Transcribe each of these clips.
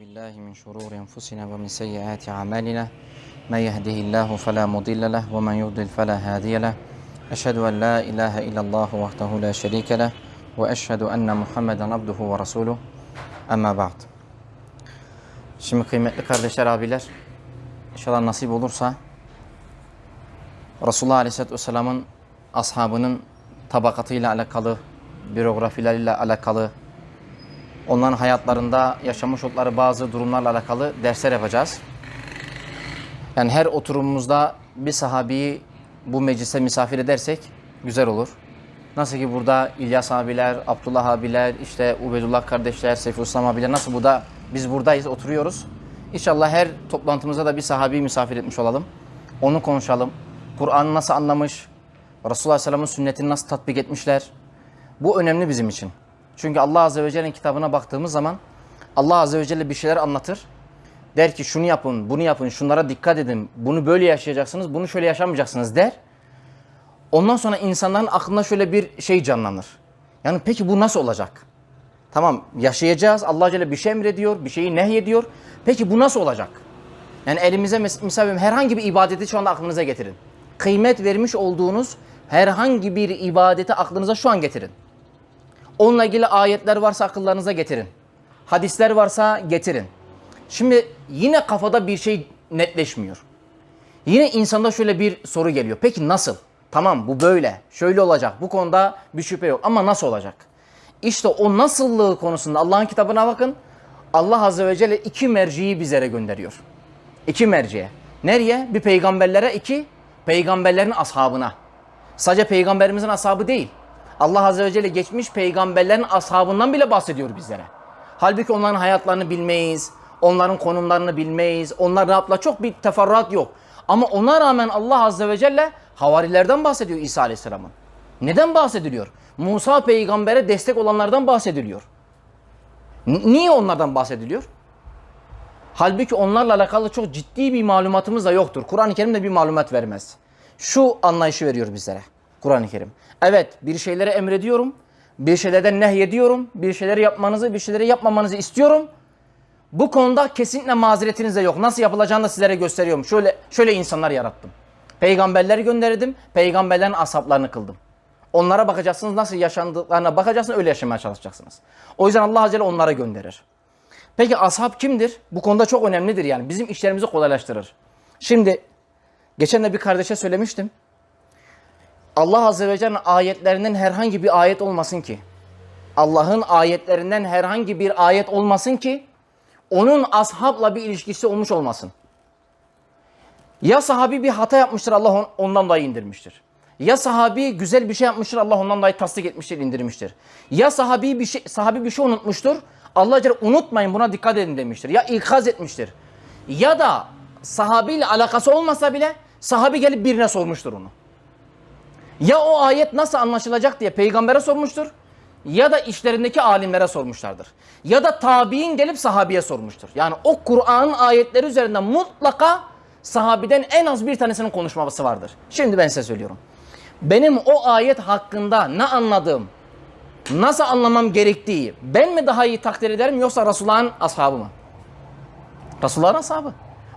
بالله من شرور أنفسنا ومن سيئات أعمالنا من يهده الله فلا مضل له ومن يضلل فلا هادي له أشهد أن لا إله إلا الله وحده لا شريك له وأشهد أن محمدا عبده ورسوله أما بعد Şimdi kıymetli kardeşler, abiler, inşallah nasip olursa Resulullah Aleyhisselatü Vesselam'ın ashabının tabakatıyla alakalı, biyografileriyle alakalı, onların hayatlarında yaşamış oldukları bazı durumlarla alakalı dersler yapacağız. Yani her oturumumuzda bir sahabeyi bu meclise misafir edersek güzel olur. Nasıl ki burada İlyas abiler, Abdullah abiler, işte Ubeydullah kardeşler, Seyfuslam abiler nasıl burada biz buradayız, oturuyoruz. İnşallah her toplantımızda da bir sahabeyi misafir etmiş olalım. Onu konuşalım. Kur'an'ı nasıl anlamış, Resulullah Aleyhisselam'ın sünnetini nasıl tatbik etmişler. Bu önemli bizim için. Çünkü Allah Azze ve Celle'nin kitabına baktığımız zaman Allah Azze ve Celle bir şeyler anlatır. Der ki şunu yapın, bunu yapın, şunlara dikkat edin, bunu böyle yaşayacaksınız, bunu şöyle yaşamayacaksınız der. Ondan sonra insanların aklında şöyle bir şey canlanır. Yani peki bu nasıl olacak? Tamam yaşayacağız, Allah Celle bir şey emrediyor, bir şeyi nehyediyor. Peki bu nasıl olacak? Yani elimize misal herhangi bir ibadeti şu anda aklınıza getirin. Kıymet vermiş olduğunuz herhangi bir ibadeti aklınıza şu an getirin. Onunla ilgili ayetler varsa akıllarınıza getirin. Hadisler varsa getirin. Şimdi yine kafada bir şey netleşmiyor. Yine insanda şöyle bir soru geliyor. Peki nasıl? Tamam bu böyle, şöyle olacak. Bu konuda bir şüphe yok ama nasıl olacak? İşte o nasıllığı konusunda Allah'ın kitabına bakın. Allah Azze ve Celle iki merciyi bizlere gönderiyor. İki merciye. Nereye? Bir peygamberlere, iki peygamberlerin ashabına. Sadece peygamberimizin ashabı değil. Allah Azze ve Celle geçmiş peygamberlerin ashabından bile bahsediyor bizlere. Halbuki onların hayatlarını bilmeyiz, onların konumlarını bilmeyiz, onlar yaptılar çok bir teferruat yok. Ama ona rağmen Allah Azze ve Celle havarilerden bahsediyor İsa Aleyhisselam'ın. Neden bahsediliyor? Musa peygambere destek olanlardan bahsediliyor. N- niye onlardan bahsediliyor? Halbuki onlarla alakalı çok ciddi bir malumatımız da yoktur. Kur'an-ı Kerim de bir malumat vermez. Şu anlayışı veriyor bizlere Kur'an-ı Kerim. Evet bir şeyleri emrediyorum, bir şeylerden nehyediyorum, bir şeyleri yapmanızı, bir şeyleri yapmamanızı istiyorum. Bu konuda kesinlikle mazeretiniz de yok. Nasıl yapılacağını da sizlere gösteriyorum. Şöyle şöyle insanlar yarattım. Peygamberleri gönderdim, peygamberlerin asaplarını kıldım. Onlara bakacaksınız, nasıl yaşandıklarına bakacaksınız, öyle yaşamaya çalışacaksınız. O yüzden Allah Azze onlara gönderir. Peki ashab kimdir? Bu konuda çok önemlidir yani. Bizim işlerimizi kolaylaştırır. Şimdi geçen de bir kardeşe söylemiştim. Allah Azze ve Celle'nin ayetlerinden herhangi bir ayet olmasın ki. Allah'ın ayetlerinden herhangi bir ayet olmasın ki onun ashabla bir ilişkisi olmuş olmasın. Ya sahabi bir hata yapmıştır Allah on- ondan dolayı indirmiştir. Ya sahabi güzel bir şey yapmıştır Allah ondan dolayı tasdik etmiştir indirmiştir. Ya sahabi bir şey sahabi bir şey unutmuştur. Allah Celle unutmayın buna dikkat edin demiştir. Ya ikaz etmiştir. Ya da sahabiyle alakası olmasa bile sahabi gelip birine sormuştur onu. Ya o ayet nasıl anlaşılacak diye peygambere sormuştur ya da işlerindeki alimlere sormuşlardır. Ya da tabi'in gelip sahabiye sormuştur. Yani o Kur'an'ın ayetleri üzerinde mutlaka sahabiden en az bir tanesinin konuşması vardır. Şimdi ben size söylüyorum. Benim o ayet hakkında ne anladığım, nasıl anlamam gerektiği ben mi daha iyi takdir ederim yoksa Resulullah'ın ashabı mı? Resulullah'ın ashabı.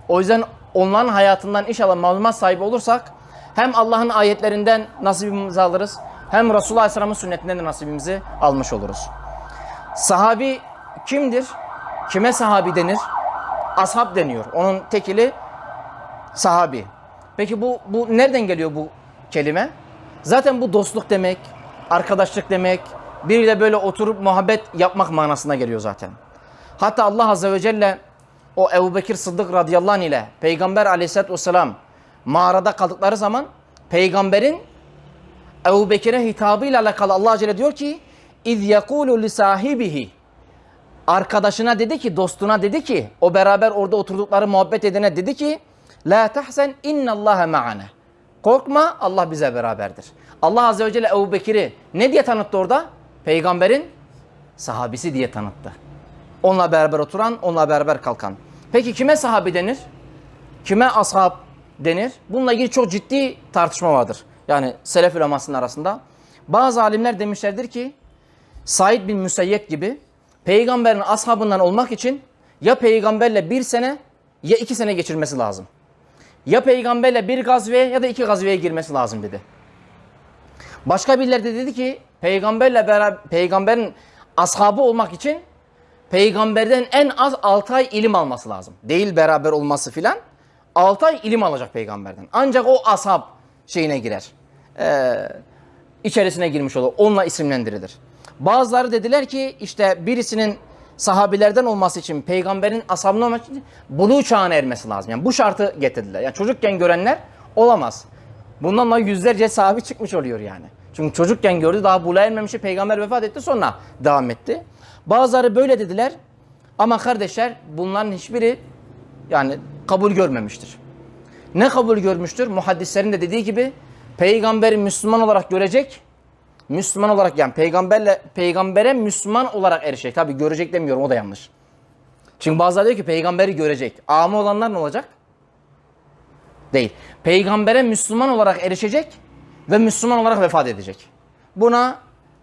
O yüzden onların hayatından inşallah malumat sahibi olursak hem Allah'ın ayetlerinden nasibimizi alırız hem Resulullah Aleyhisselam'ın sünnetinden de nasibimizi almış oluruz. Sahabi kimdir? Kime sahabi denir? Ashab deniyor. Onun tekili sahabi. Peki bu, bu nereden geliyor bu kelime? Zaten bu dostluk demek, arkadaşlık demek, biriyle böyle oturup muhabbet yapmak manasına geliyor zaten. Hatta Allah Azze ve Celle o Ebu Bekir Sıddık radıyallahu anh ile Peygamber aleyhissalatü vesselam mağarada kaldıkları zaman peygamberin Ebu Bekir'e hitabıyla alakalı Allah Azze ve Celle diyor ki اِذْ يَقُولُ لِسَاهِبِهِ Arkadaşına dedi ki, dostuna dedi ki, o beraber orada oturdukları muhabbet edene dedi ki La tahsen innallaha ma'ana. Korkma Allah bize beraberdir. Allah Azze ve Celle Ebu Bekir'i ne diye tanıttı orada? Peygamberin sahabisi diye tanıttı. Onunla beraber oturan, onunla beraber kalkan. Peki kime sahabi denir? Kime ashab denir? Bununla ilgili çok ciddi tartışma vardır. Yani selef ulemasının arasında. Bazı alimler demişlerdir ki Said bin Müseyyep gibi peygamberin ashabından olmak için ya peygamberle bir sene ya iki sene geçirmesi lazım. Ya peygamberle bir gazveye ya da iki gazveye girmesi lazım dedi. Başka birileri de dedi ki peygamberle beraber peygamberin ashabı olmak için peygamberden en az 6 ay ilim alması lazım. Değil beraber olması filan. 6 ay ilim alacak peygamberden. Ancak o ashab şeyine girer. Ee, içerisine girmiş olur. Onunla isimlendirilir. Bazıları dediler ki işte birisinin sahabilerden olması için peygamberin ashabının olması için buluğ çağına ermesi lazım. Yani bu şartı getirdiler. Yani çocukken görenler olamaz. Bundan da yüzlerce sahabi çıkmış oluyor yani. Çünkü çocukken gördü daha buluğa ermemişti. Peygamber vefat etti sonra devam etti. Bazıları böyle dediler. Ama kardeşler bunların hiçbiri yani kabul görmemiştir. Ne kabul görmüştür? Muhaddislerin de dediği gibi peygamberi Müslüman olarak görecek. Müslüman olarak yani peygamberle peygambere Müslüman olarak erişecek. Tabi görecek demiyorum o da yanlış. Çünkü bazıları diyor ki peygamberi görecek. Ama olanlar ne olacak? Değil. Peygambere Müslüman olarak erişecek ve Müslüman olarak vefat edecek. Buna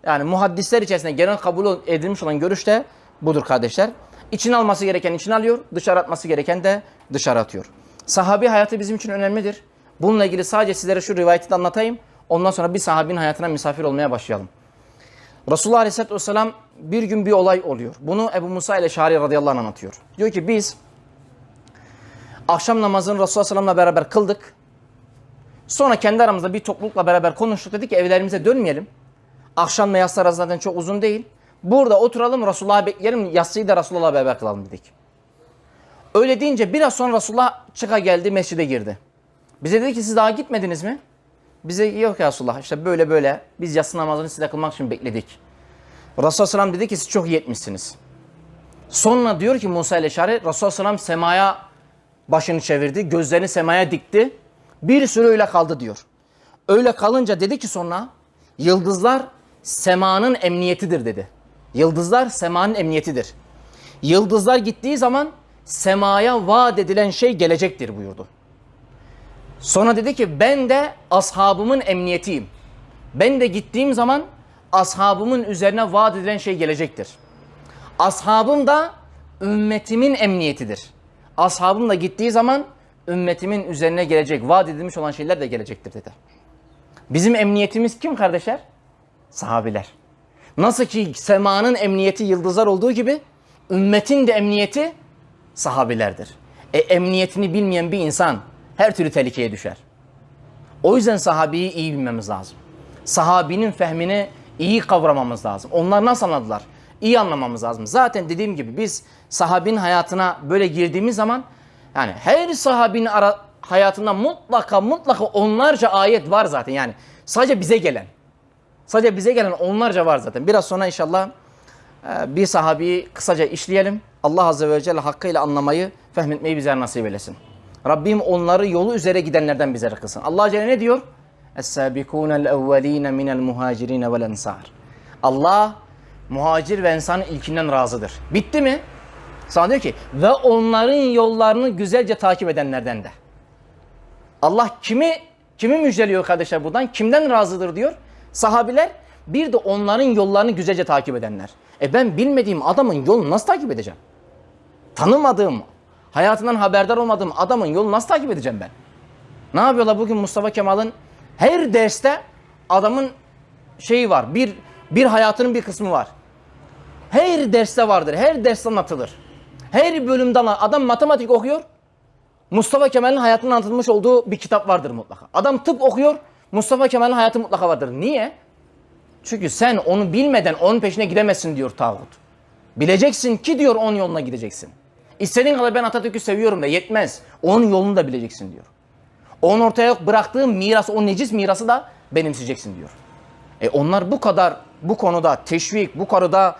yani muhaddisler içerisinde genel kabul edilmiş olan görüş de budur kardeşler. İçine alması gereken içine alıyor, dışarı atması gereken de dışarı atıyor. Sahabi hayatı bizim için önemlidir. Bununla ilgili sadece sizlere şu rivayeti de anlatayım. Ondan sonra bir sahabinin hayatına misafir olmaya başlayalım. Resulullah Aleyhisselatü Vesselam bir gün bir olay oluyor. Bunu Ebu Musa ile Şari radıyallahu anh anlatıyor. Diyor ki biz akşam namazını Resulullah Aleyhisselam'la beraber kıldık. Sonra kendi aramızda bir toplulukla beraber konuştuk. Dedik ki evlerimize dönmeyelim. Akşam yaslar zaten çok uzun değil. Burada oturalım Resulullah'ı bekleyelim. Yatsıyı da Resulullah'la beraber kılalım dedik. Öyle deyince biraz sonra Resulullah çıka geldi mescide girdi. Bize dedi ki siz daha gitmediniz mi? Bize yok ya Resulullah işte böyle böyle biz yatsı namazını size kılmak için bekledik. Resulullah dedi ki siz çok iyi etmişsiniz. Sonra diyor ki Musa ile Şari Resulullah semaya başını çevirdi. Gözlerini semaya dikti. Bir süre öyle kaldı diyor. Öyle kalınca dedi ki sonra yıldızlar semanın emniyetidir dedi. Yıldızlar semanın emniyetidir. Yıldızlar gittiği zaman semaya vaat edilen şey gelecektir buyurdu. Sonra dedi ki ben de ashabımın emniyetiyim. Ben de gittiğim zaman ashabımın üzerine vaat edilen şey gelecektir. Ashabım da ümmetimin emniyetidir. Ashabım da gittiği zaman ümmetimin üzerine gelecek, vaat edilmiş olan şeyler de gelecektir dedi. Bizim emniyetimiz kim kardeşler? Sahabiler. Nasıl ki semanın emniyeti yıldızlar olduğu gibi ümmetin de emniyeti sahabilerdir. E emniyetini bilmeyen bir insan her türlü tehlikeye düşer. O yüzden sahabeyi iyi bilmemiz lazım. Sahabinin fehmini iyi kavramamız lazım. Onlar nasıl anladılar? İyi anlamamız lazım. Zaten dediğim gibi biz sahabinin hayatına böyle girdiğimiz zaman yani her sahabinin ara, hayatında mutlaka mutlaka onlarca ayet var zaten. Yani sadece bize gelen. Sadece bize gelen onlarca var zaten. Biraz sonra inşallah e, bir sahabeyi kısaca işleyelim. Allah Azze ve Celle hakkıyla anlamayı, fehmetmeyi bize nasip eylesin. Rabbim onları yolu üzere gidenlerden bizleri kılsın. Allah Celle ne diyor? Es-sâbikûnel evvelîne minel muhacirîne vel ensâr. Allah muhacir ve ensanın ilkinden razıdır. Bitti mi? Sana diyor ki ve onların yollarını güzelce takip edenlerden de. Allah kimi kimi müjdeliyor kardeşler buradan? Kimden razıdır diyor? Sahabiler bir de onların yollarını güzelce takip edenler. E ben bilmediğim adamın yolunu nasıl takip edeceğim? Tanımadığım, hayatından haberdar olmadığım adamın yolunu nasıl takip edeceğim ben? Ne yapıyorlar bugün Mustafa Kemal'ın her derste adamın şeyi var. Bir bir hayatının bir kısmı var. Her derste vardır. Her derste anlatılır. Her bölümde adam matematik okuyor. Mustafa Kemal'in hayatının anlatılmış olduğu bir kitap vardır mutlaka. Adam tıp okuyor. Mustafa Kemal'in hayatı mutlaka vardır. Niye? Çünkü sen onu bilmeden onun peşine gidemezsin diyor tağut. Bileceksin ki diyor onun yoluna gideceksin. İstediğin kadar ben Atatürk'ü seviyorum da yetmez. Onun yolunu da bileceksin diyor. Onun ortaya bıraktığı miras, o necis mirası da benimseyeceksin diyor. E onlar bu kadar bu konuda teşvik, bu konuda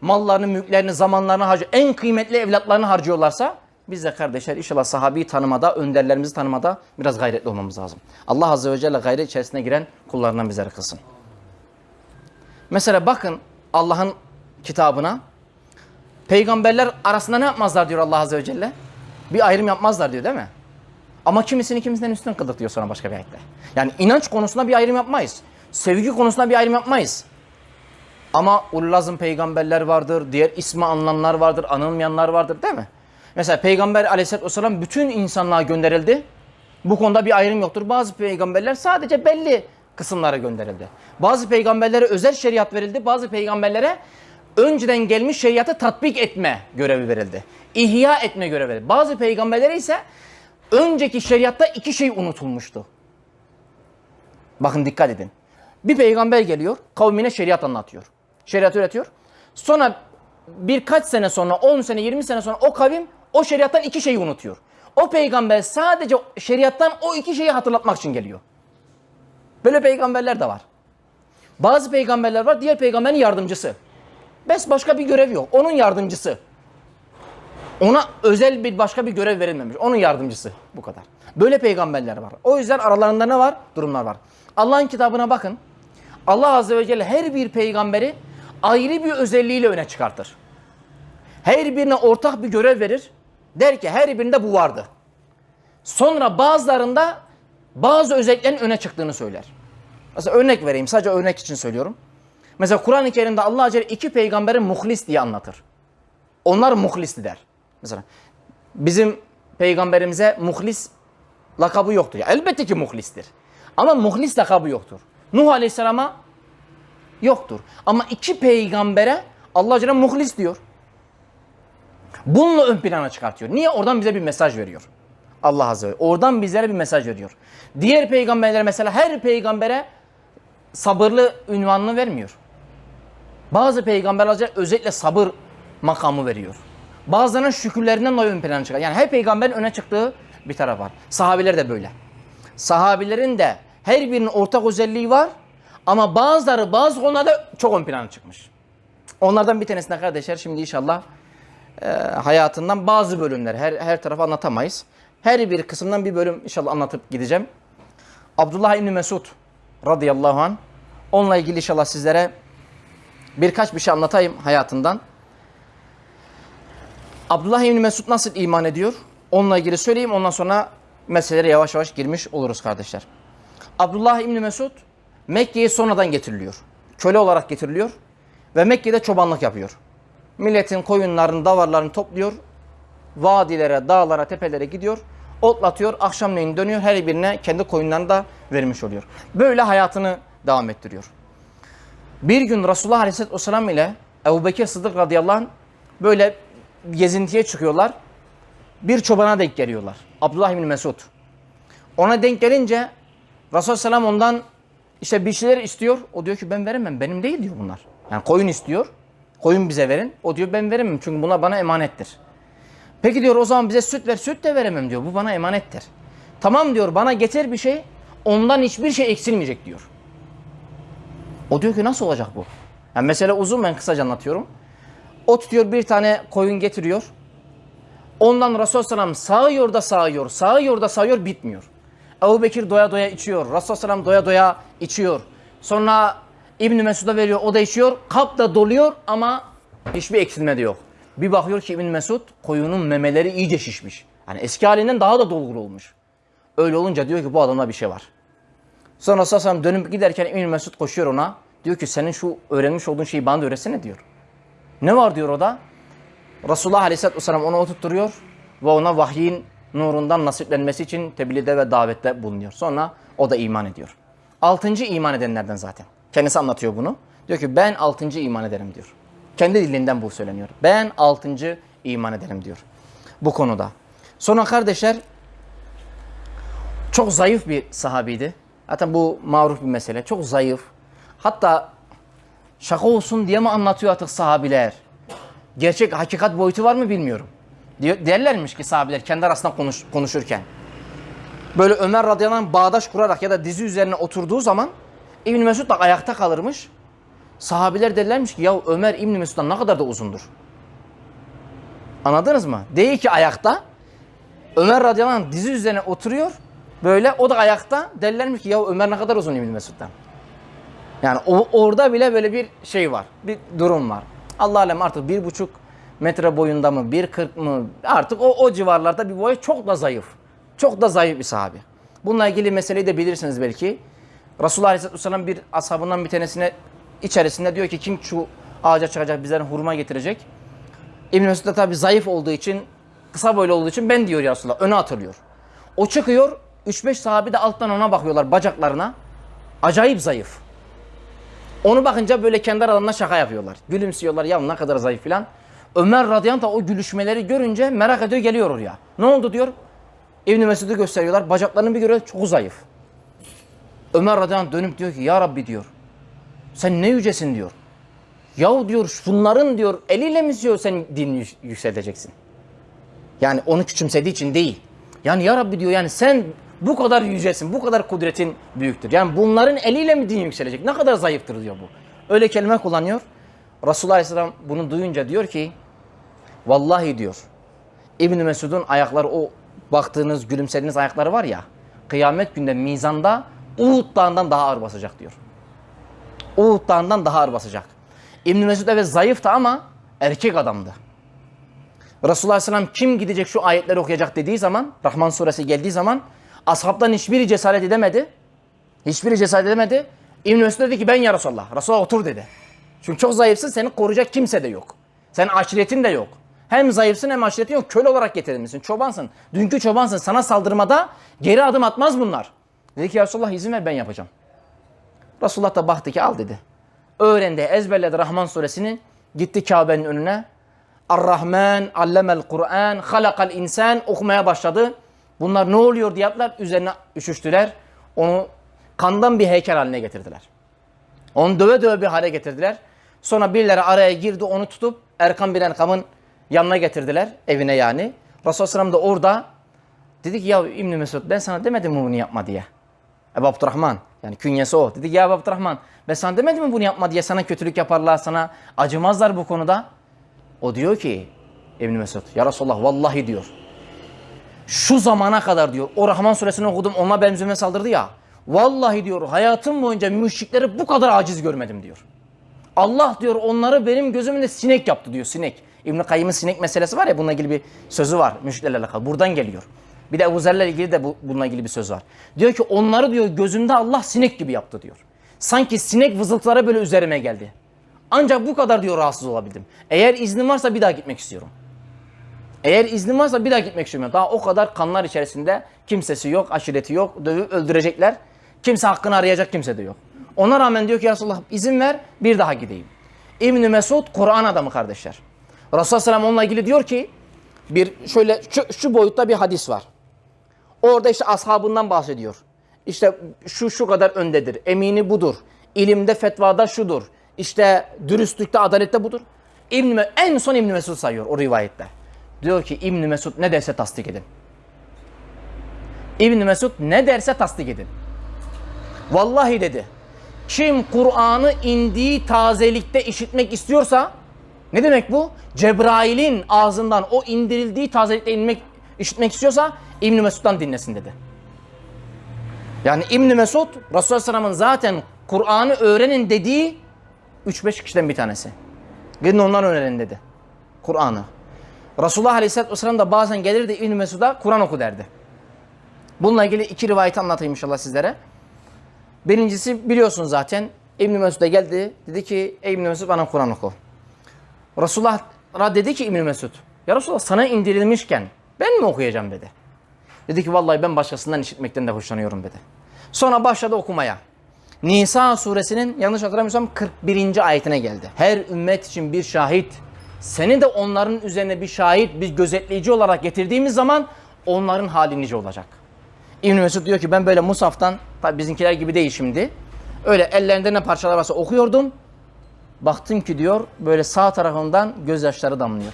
mallarını, mülklerini, zamanlarını harcıyor. En kıymetli evlatlarını harcıyorlarsa biz de kardeşler inşallah sahabeyi tanımada, önderlerimizi tanımada biraz gayretli olmamız lazım. Allah Azze ve Celle gayret içerisine giren kullarından bizleri kılsın. Mesela bakın Allah'ın kitabına. Peygamberler arasında ne yapmazlar diyor Allah Azze ve Celle? Bir ayrım yapmazlar diyor değil mi? Ama kimisini kimisinden üstün kıldık diyor sonra başka bir ayette. Yani inanç konusunda bir ayrım yapmayız. Sevgi konusunda bir ayrım yapmayız. Ama ululazım peygamberler vardır, diğer ismi anılanlar vardır, anılmayanlar vardır değil mi? Mesela Peygamber aleyhissalatü vesselam bütün insanlığa gönderildi. Bu konuda bir ayrım yoktur. Bazı peygamberler sadece belli kısımlara gönderildi. Bazı peygamberlere özel şeriat verildi. Bazı peygamberlere önceden gelmiş şeriatı tatbik etme görevi verildi. İhya etme görevi verildi. Bazı peygamberlere ise önceki şeriatta iki şey unutulmuştu. Bakın dikkat edin. Bir peygamber geliyor, kavmine şeriat anlatıyor. Şeriat öğretiyor. Sonra birkaç sene sonra, 10 sene, 20 sene sonra o kavim o şeriattan iki şeyi unutuyor. O peygamber sadece şeriattan o iki şeyi hatırlatmak için geliyor. Böyle peygamberler de var. Bazı peygamberler var, diğer peygamberin yardımcısı. Bes başka bir görev yok. Onun yardımcısı. Ona özel bir başka bir görev verilmemiş. Onun yardımcısı. Bu kadar. Böyle peygamberler var. O yüzden aralarında ne var? Durumlar var. Allah'ın kitabına bakın. Allah Azze ve Celle her bir peygamberi ayrı bir özelliğiyle öne çıkartır. Her birine ortak bir görev verir. Der ki her birinde bu vardı. Sonra bazılarında bazı özelliklerin öne çıktığını söyler. Mesela örnek vereyim. Sadece örnek için söylüyorum. Mesela Kur'an-ı Kerim'de Allah Celle iki peygamberi muhlis diye anlatır. Onlar muhlisti der. Mesela bizim peygamberimize muhlis lakabı yoktur. Ya, elbette ki muhlistir. Ama muhlis lakabı yoktur. Nuh Aleyhisselam'a yoktur. Ama iki peygambere Allah Celle muhlis diyor. Bununla ön plana çıkartıyor. Niye? Oradan bize bir mesaj veriyor. Allah Azze ve Oradan bizlere bir mesaj veriyor. Diğer peygamberler mesela her peygambere sabırlı ünvanını vermiyor. Bazı peygamberler özellikle sabır makamı veriyor. Bazılarının şükürlerinden dolayı ön plana çıkar. Yani her peygamberin öne çıktığı bir taraf var. Sahabiler de böyle. Sahabilerin de her birinin ortak özelliği var. Ama bazıları bazı konularda çok ön plana çıkmış. Onlardan bir tanesine kardeşler şimdi inşallah e, hayatından bazı bölümler her, her tarafı anlatamayız. Her bir kısımdan bir bölüm inşallah anlatıp gideceğim. Abdullah İbni Mesud radıyallahu anh onunla ilgili inşallah sizlere birkaç bir şey anlatayım hayatından. Abdullah İbni Mesud nasıl iman ediyor? Onunla ilgili söyleyeyim ondan sonra meselelere yavaş yavaş girmiş oluruz kardeşler. Abdullah İbni Mesud Mekke'ye sonradan getiriliyor. Köle olarak getiriliyor ve Mekke'de çobanlık yapıyor. Milletin koyunlarını, davarlarını topluyor. Vadilere, dağlara, tepelere gidiyor. Otlatıyor, akşamleyin dönüyor. Her birine kendi koyunlarını da vermiş oluyor. Böyle hayatını devam ettiriyor. Bir gün Resulullah Aleyhisselatü Vesselam ile Ebu Bekir Sıddık radıyallahu anh böyle gezintiye çıkıyorlar. Bir çobana denk geliyorlar. Abdullah bin Mesud. Ona denk gelince Resulullah Selam ondan işte bir şeyler istiyor. O diyor ki ben veremem. Benim değil diyor bunlar. Yani koyun istiyor. Koyun bize verin. O diyor ben veremem çünkü bunlar bana emanettir. Peki diyor o zaman bize süt ver. Süt de veremem diyor. Bu bana emanettir. Tamam diyor bana getir bir şey. Ondan hiçbir şey eksilmeyecek diyor. O diyor ki nasıl olacak bu? Yani mesele uzun ben kısaca anlatıyorum. O tutuyor bir tane koyun getiriyor. Ondan Resulullah Selam sağıyor da sağıyor, sağıyor da sağıyor bitmiyor. Ebu Bekir doya doya içiyor. Resulullah Selam doya doya içiyor. Sonra İbn Mesud'a veriyor o da içiyor. Kap da doluyor ama hiçbir eksilme de yok. Bir bakıyor ki İbn Mesud koyunun memeleri iyice şişmiş. Yani eski halinden daha da dolgun olmuş. Öyle olunca diyor ki bu adamda bir şey var. Sonra Selam dönüp giderken İbn Mesud koşuyor ona. Diyor ki senin şu öğrenmiş olduğun şeyi bana da öğretsene diyor. Ne var diyor o da? Resulullah Aleyhisselatü Vesselam onu oturtturuyor ve ona vahyin nurundan nasiplenmesi için tebliğde ve davette bulunuyor. Sonra o da iman ediyor. Altıncı iman edenlerden zaten. Kendisi anlatıyor bunu. Diyor ki ben altıncı iman ederim diyor. Kendi dilinden bu söyleniyor. Ben altıncı iman ederim diyor. Bu konuda. Sonra kardeşler çok zayıf bir sahabiydi. Zaten bu maruf bir mesele. Çok zayıf. Hatta şaka olsun diye mi anlatıyor artık sahabiler? Gerçek hakikat boyutu var mı bilmiyorum. Derlermiş ki sahabiler kendi arasında konuş, konuşurken. Böyle Ömer radıyallahu anh bağdaş kurarak ya da dizi üzerine oturduğu zaman İbn Mesud da ayakta kalırmış. Sahabiler derlermiş ki ya Ömer İbn Mesud'dan ne kadar da uzundur. Anladınız mı? Değil ki ayakta. Ömer radıyallahu anh dizi üzerine oturuyor. Böyle o da ayakta. Derlermiş ki ya Ömer ne kadar uzun İbn Mesud'dan. Yani o, orada bile böyle bir şey var. Bir durum var. Allah alem artık bir buçuk metre boyunda mı, bir kırk mı artık o, o civarlarda bir boy çok da zayıf. Çok da zayıf bir sahabe. Bununla ilgili meseleyi de bilirsiniz belki. Resulullah Aleyhisselatü Vesselam bir ashabından bir tanesine içerisinde diyor ki kim şu ağaca çıkacak bizlere hurma getirecek. İbn Mesud da tabi zayıf olduğu için kısa boylu olduğu için ben diyor ya Resulallah öne atılıyor. O çıkıyor 3-5 sahabi de alttan ona bakıyorlar bacaklarına. Acayip zayıf. Onu bakınca böyle kendi aralarında şaka yapıyorlar. Gülümsüyorlar ya ne kadar zayıf filan. Ömer radıyallahu o gülüşmeleri görünce merak ediyor geliyor oraya. Ne oldu diyor. İbn Mesud'u gösteriyorlar. Bacaklarını bir görüyor çok zayıf. Ömer radıyallahu dönüp diyor ki ya Rabbi diyor. Sen ne yücesin diyor. Yahu diyor bunların diyor eliyle mi diyor sen din yü- yükselteceksin. Yani onu küçümsediği için değil. Yani ya Rabbi diyor yani sen bu kadar yücesin, bu kadar kudretin büyüktür. Yani bunların eliyle mi din yükselecek? Ne kadar zayıftır diyor bu. Öyle kelime kullanıyor. Resulullah Aleyhisselam bunu duyunca diyor ki vallahi diyor İbn Mesud'un ayakları o baktığınız gülümsediğiniz ayakları var ya kıyamet günde mizanda Uhud dağından daha ağır basacak diyor. Uhud dağından daha ağır basacak. İbn Mesud evet zayıftı ama erkek adamdı. Resulullah Aleyhisselam kim gidecek şu ayetleri okuyacak dediği zaman, Rahman suresi geldiği zaman ashabtan hiçbiri cesaret edemedi. Hiçbiri cesaret edemedi. İbn Mesud dedi ki ben ya Resulallah. Resulullah otur dedi. Çünkü çok zayıfsın seni koruyacak kimse de yok. Senin aşiretin de yok. Hem zayıfsın hem aşiretin yok. Köle olarak getirilmişsin. Çobansın. Dünkü çobansın. Sana saldırmada geri adım atmaz bunlar. Dedi ki ya Resulallah izin ver ben yapacağım. Resulullah da baktı ki al dedi. Öğrendi, ezberledi Rahman suresini. Gitti Kabe'nin önüne. Ar-Rahman, allemel Kur'an, halakal insan okumaya başladı. Bunlar ne oluyor diye yaptılar. Üzerine üşüştüler. Onu kandan bir heykel haline getirdiler. Onu döve döve bir hale getirdiler. Sonra birileri araya girdi onu tutup Erkam bin Erkam'ın yanına getirdiler. Evine yani. Resulullah da orada dedi ki ya İbn Mesud ben sana demedim mi bunu yapma diye. Ebu Abdurrahman yani künyesi o. Dedi ya Ebu Abdurrahman ben sana demedim mi bunu yapma diye sana kötülük yaparlar sana acımazlar bu konuda. O diyor ki İbn Mesud ya Resulallah vallahi diyor. Şu zamana kadar diyor o Rahman suresini okudum ona benzeme saldırdı ya. Vallahi diyor hayatım boyunca müşrikleri bu kadar aciz görmedim diyor. Allah diyor onları benim gözümün sinek yaptı diyor sinek. İbn-i Kayyım'ın sinek meselesi var ya bununla ilgili bir sözü var müşriklerle alakalı. Buradan geliyor. Bir de Ebu Zer'le ilgili de bu, bununla ilgili bir söz var. Diyor ki onları diyor gözümde Allah sinek gibi yaptı diyor. Sanki sinek vızıltılara böyle üzerime geldi. Ancak bu kadar diyor rahatsız olabildim. Eğer iznin varsa bir daha gitmek istiyorum. Eğer iznin varsa bir daha gitmek istiyorum. Daha o kadar kanlar içerisinde kimsesi yok, aşireti yok. Dövüp öldürecekler. Kimse hakkını arayacak kimse de yok. Ona rağmen diyor ki Resulullah izin ver bir daha gideyim. İbn Mesud Kur'an adamı kardeşler. Resulullah Sallam onunla ilgili diyor ki bir şöyle şu, şu boyutta bir hadis var. Orada işte ashabından bahsediyor. İşte şu şu kadar öndedir. Emini budur. İlimde fetvada şudur. İşte dürüstlükte adalette budur. İbn en son İbn Mesud sayıyor o rivayette. Diyor ki İbn Mesud ne derse tasdik edin. İbn Mesud ne derse tasdik edin. Vallahi dedi. Kim Kur'an'ı indiği tazelikte işitmek istiyorsa ne demek bu? Cebrail'in ağzından o indirildiği tazelikte inmek, işitmek istiyorsa İbn Mesud'dan dinlesin dedi. Yani İbn Mesud Resulullah Sallam'ın zaten Kur'an'ı öğrenin dediği 3-5 kişiden bir tanesi. Gidin ondan öğrenin dedi. Kur'an'ı. Resulullah Aleyhisselatü Vesselam da bazen gelirdi İbn Mesud'a Kur'an oku derdi. Bununla ilgili iki rivayet anlatayım inşallah sizlere. Birincisi biliyorsun zaten İbn Mesud'a geldi. Dedi ki ey İbn Mesud bana Kur'an oku. Resulullah dedi ki İbn Mesud ya Resulullah sana indirilmişken ben mi okuyacağım dedi. Dedi ki vallahi ben başkasından işitmekten de hoşlanıyorum dedi. Sonra başladı okumaya. Nisa suresinin yanlış hatırlamıyorsam 41. ayetine geldi. Her ümmet için bir şahit, seni de onların üzerine bir şahit, bir gözetleyici olarak getirdiğimiz zaman onların hali nice olacak. İbn Mesud diyor ki ben böyle Musaf'tan, tabi bizimkiler gibi değil şimdi. Öyle ellerinde ne parçalar varsa okuyordum. Baktım ki diyor böyle sağ tarafından gözyaşları damlıyor.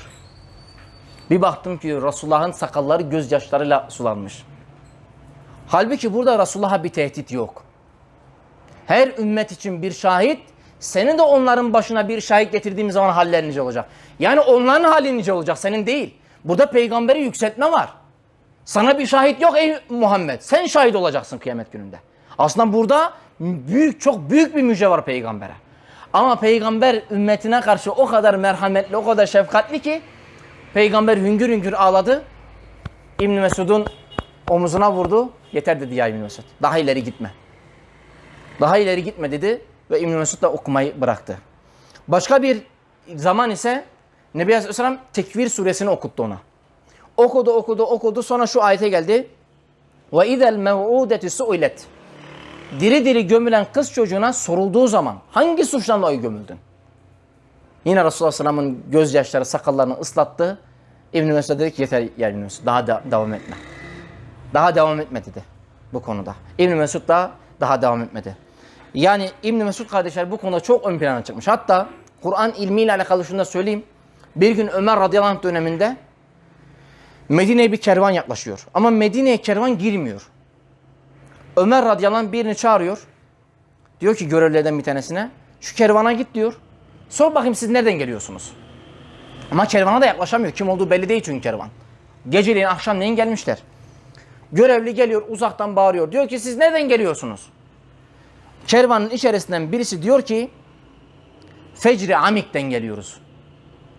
Bir baktım ki Resulullah'ın sakalları gözyaşlarıyla sulanmış. Halbuki burada Resulullah'a bir tehdit yok. Her ümmet için bir şahit, senin de onların başına bir şahit getirdiğimiz zaman halleri nice olacak. Yani onların hali nice olacak, senin değil. Burada peygamberi yükseltme var. Sana bir şahit yok ey Muhammed. Sen şahit olacaksın kıyamet gününde. Aslında burada büyük çok büyük bir müjde var peygambere. Ama peygamber ümmetine karşı o kadar merhametli, o kadar şefkatli ki peygamber hüngür hüngür ağladı. İbn Mesud'un omuzuna vurdu. Yeter dedi ya İbn Mesud. Daha ileri gitme. Daha ileri gitme dedi. ve İbn Mesud da okumayı bıraktı. Başka bir zaman ise Nebi Aleyhisselam Tekvir suresini okuttu ona. Okudu, okudu, okudu. Sonra şu ayete geldi. Ve izel mev'udeti su'ilet. Diri diri gömülen kız çocuğuna sorulduğu zaman hangi suçtan dolayı gömüldün? Yine Resulullah Aleyhisselam'ın gözyaşları sakallarını ıslattı. İbn-i Mesud dedi ki yeter ya İbn-i Mesud daha da, devam etme. Daha devam etme dedi bu konuda. İbn-i Mesud da daha devam etmedi. Yani İbn-i Mesud kardeşler bu konuda çok ön plana çıkmış. Hatta Kur'an ilmiyle alakalı şunu da söyleyeyim. Bir gün Ömer radıyallahu anh döneminde Medine'ye bir kervan yaklaşıyor. Ama Medine'ye kervan girmiyor. Ömer radıyallahu anh birini çağırıyor. Diyor ki görevlilerden bir tanesine şu kervana git diyor. Sor bakayım siz nereden geliyorsunuz? Ama kervana da yaklaşamıyor. Kim olduğu belli değil çünkü kervan. Geceleyin akşamleyin gelmişler. Görevli geliyor uzaktan bağırıyor. Diyor ki siz nereden geliyorsunuz? Kervanın içerisinden birisi diyor ki Fecri Amik'ten geliyoruz.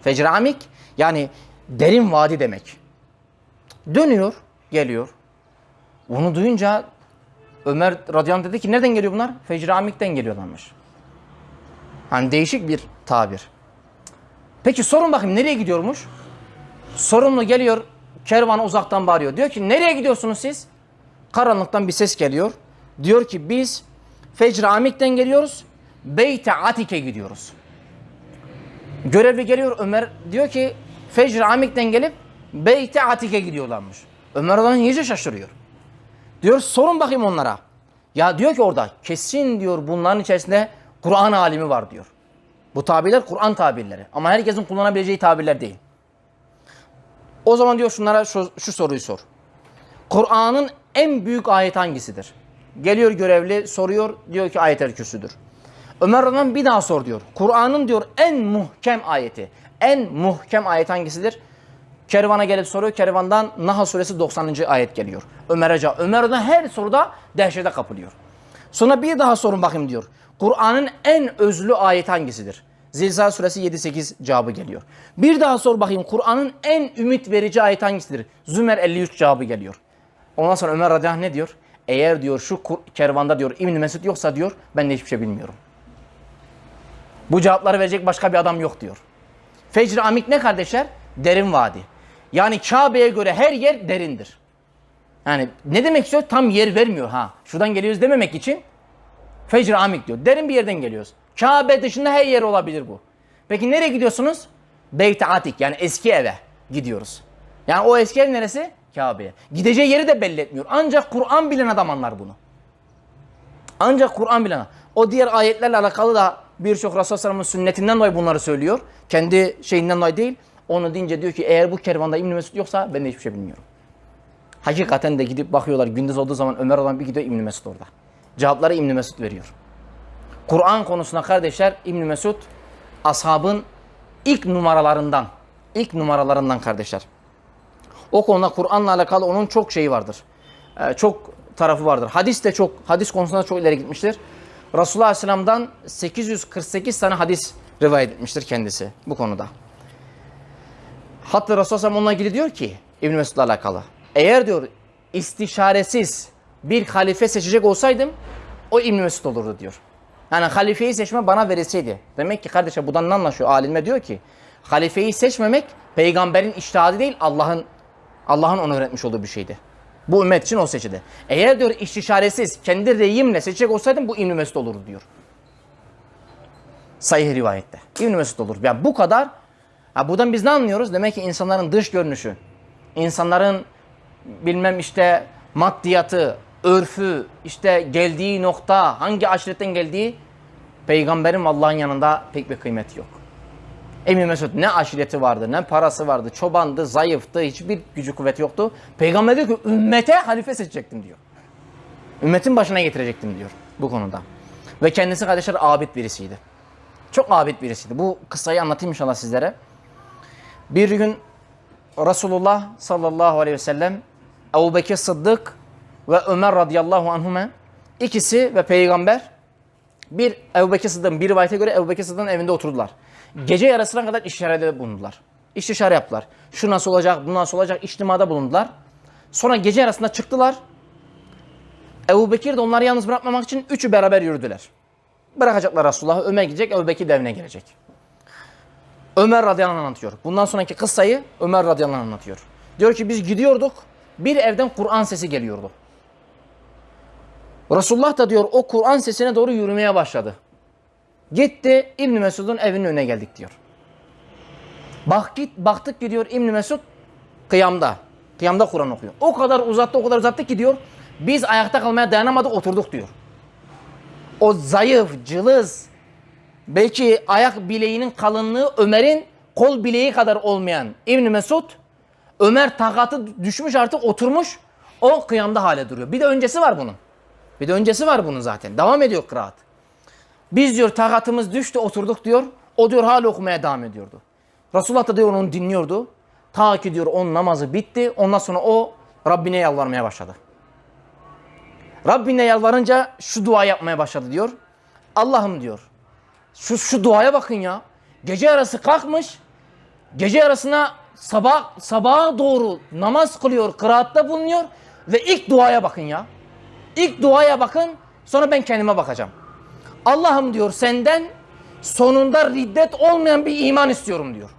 Fecri Amik yani derin vadi demek. Dönüyor, geliyor. Onu duyunca Ömer radıyallahu dedi ki nereden geliyor bunlar? Fecri Amik'ten geliyorlarmış. Hani değişik bir tabir. Peki sorun bakayım nereye gidiyormuş? Sorumlu geliyor kervanı uzaktan bağırıyor. Diyor ki nereye gidiyorsunuz siz? Karanlıktan bir ses geliyor. Diyor ki biz Fecr Amik'ten geliyoruz. Beyt-i Atik'e gidiyoruz. Görevli geliyor Ömer diyor ki Fecr Amik'ten gelip Beyt-i Atik'e gidiyorlarmış. Ömer olan iyice şaşırıyor. Diyor sorun bakayım onlara. Ya diyor ki orada kesin diyor bunların içerisinde Kur'an alimi var diyor. Bu tabirler Kur'an tabirleri. Ama herkesin kullanabileceği tabirler değil. O zaman diyor şunlara şu, şu soruyu sor. Kur'an'ın en büyük ayet hangisidir? Geliyor görevli soruyor diyor ki ayet-el. Ömer Radyan bir daha sor diyor. Kur'an'ın diyor en muhkem ayeti. En muhkem ayet hangisidir? Kervana gelip soruyor. Kervandan Nahl suresi 90. ayet geliyor. Ömer'e cevap. Ömer Radyan her soruda dehşete kapılıyor. Sonra bir daha sorun bakayım diyor. Kur'an'ın en özlü ayeti hangisidir? Zilzal suresi 7-8 cevabı geliyor. Bir daha sor bakayım Kur'an'ın en ümit verici ayeti hangisidir? Zümer 53 cevabı geliyor. Ondan sonra Ömer radıyallahu ne diyor? Eğer diyor şu kervanda diyor İbn Mesud yoksa diyor ben de hiçbir şey bilmiyorum. Bu cevapları verecek başka bir adam yok diyor. Fecr Amik ne kardeşler? Derin vadi. Yani Kabe'ye göre her yer derindir. Yani ne demek istiyor? Tam yer vermiyor ha. Şuradan geliyoruz dememek için Fecr Amik diyor. Derin bir yerden geliyoruz. Kabe dışında her yer olabilir bu. Peki nereye gidiyorsunuz? Beyt Atik yani eski eve gidiyoruz. Yani o eski ev neresi? Kabe'ye. Gideceği yeri de belli etmiyor. Ancak Kur'an bilen adam anlar bunu. Ancak Kur'an bilen. O diğer ayetlerle alakalı da birçok Resulullah sünnetinden dolayı bunları söylüyor. Kendi şeyinden dolayı değil. Onu deyince diyor ki eğer bu kervanda İbn Mesud yoksa ben de hiçbir şey bilmiyorum. Hakikaten de gidip bakıyorlar gündüz olduğu zaman Ömer olan bir gidiyor İbn Mesud orada. Cevapları İbn Mesud veriyor. Kur'an konusuna kardeşler İbn Mesud ashabın ilk numaralarından. ilk numaralarından kardeşler. O konuda Kur'an'la alakalı onun çok şeyi vardır. Ee, çok tarafı vardır. Hadis de çok, hadis konusunda çok ileri gitmiştir. Resulullah Aleyhisselam'dan 848 tane hadis rivayet etmiştir kendisi bu konuda. Hatta Resulullah Aleyhisselam onunla ilgili diyor ki İbn Mesud'la alakalı. Eğer diyor istişaresiz bir halife seçecek olsaydım o İbn Mesud olurdu diyor. Yani halifeyi seçme bana verilseydi. Demek ki kardeşler buradan ne anlaşıyor? Alime diyor ki halifeyi seçmemek peygamberin iştihadı değil Allah'ın Allah'ın onu öğretmiş olduğu bir şeydi. Bu ümmet için o seçildi. Eğer diyor istişaresiz kendi reyimle seçecek olsaydım bu İbn Mesud olurdu diyor. Sahih rivayette. İbn Mesud olur. Yani bu kadar. Ha, buradan biz ne anlıyoruz? Demek ki insanların dış görünüşü, insanların bilmem işte maddiyatı, örfü, işte geldiği nokta, hangi aşiretten geldiği peygamberin Allah'ın yanında pek bir kıymeti yok. Emin Mesud ne aşireti vardı, ne parası vardı, çobandı, zayıftı, hiçbir gücü kuvveti yoktu. Peygamber diyor ki ümmete halife seçecektim diyor. Ümmetin başına getirecektim diyor bu konuda. Ve kendisi kardeşler abid birisiydi. Çok abid birisiydi. Bu kıssayı anlatayım inşallah sizlere. Bir gün Resulullah sallallahu aleyhi ve sellem Ebu Bekir Sıddık ve Ömer radıyallahu anhuma ikisi ve peygamber bir Ebu Bekir Sıddık'ın bir rivayete göre Ebu Bekir Sıddık'ın evinde oturdular. Gece yarısına kadar işarede bulundular. İstişare yaptılar. Şu nasıl olacak, bu nasıl olacak içtimada bulundular. Sonra gece yarısında çıktılar. Ebu Bekir de onları yalnız bırakmamak için üçü beraber yürüdüler. Bırakacaklar Resulullah'ı. Ömer gidecek. Ebu Bekir de evine gelecek. Ömer radıyallahu anh anlatıyor. Bundan sonraki kıssayı Ömer radıyallahu anh anlatıyor. Diyor ki biz gidiyorduk. Bir evden Kur'an sesi geliyordu. Resulullah da diyor o Kur'an sesine doğru yürümeye başladı. Gitti İbn Mesud'un evinin önüne geldik diyor. Bak git baktık gidiyor İbn Mesud kıyamda. Kıyamda Kur'an okuyor. O kadar uzattı o kadar uzattı ki diyor. Biz ayakta kalmaya dayanamadık oturduk diyor. O zayıf, cılız, belki ayak bileğinin kalınlığı Ömer'in kol bileği kadar olmayan İbn Mesud Ömer takatı düşmüş artık oturmuş. O kıyamda hale duruyor. Bir de öncesi var bunun. Bir de öncesi var bunun zaten. Devam ediyor kıraat. Biz diyor takatımız düştü oturduk diyor. O diyor hala okumaya devam ediyordu. Resulullah da diyor onu dinliyordu. Ta ki diyor onun namazı bitti. Ondan sonra o Rabbine yalvarmaya başladı. Rabbine yalvarınca şu dua yapmaya başladı diyor. Allah'ım diyor. Şu, şu duaya bakın ya. Gece yarısı kalkmış. Gece yarısına sabah sabaha doğru namaz kılıyor, kıraatta bulunuyor ve ilk duaya bakın ya. İlk duaya bakın, sonra ben kendime bakacağım. Allah'ım diyor senden sonunda riddet olmayan bir iman istiyorum diyor.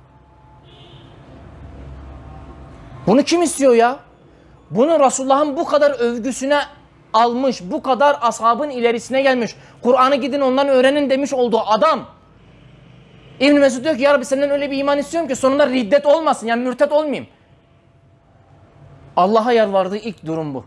Bunu kim istiyor ya? Bunu Resulullah'ın bu kadar övgüsüne almış, bu kadar ashabın ilerisine gelmiş. Kur'an'ı gidin ondan öğrenin demiş olduğu adam. İbn Mesud diyor ki ya Rabbi senden öyle bir iman istiyorum ki sonunda riddet olmasın yani mürtet olmayayım. Allah'a yalvardığı ilk durum bu.